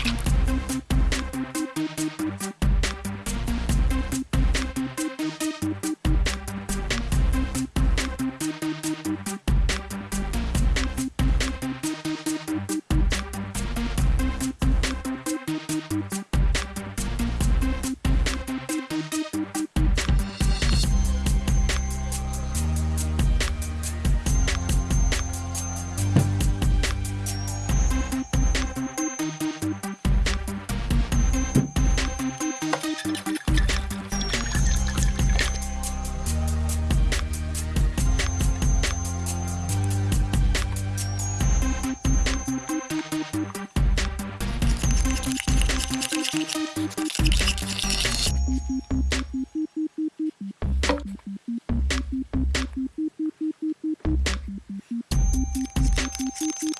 Thank Thank you.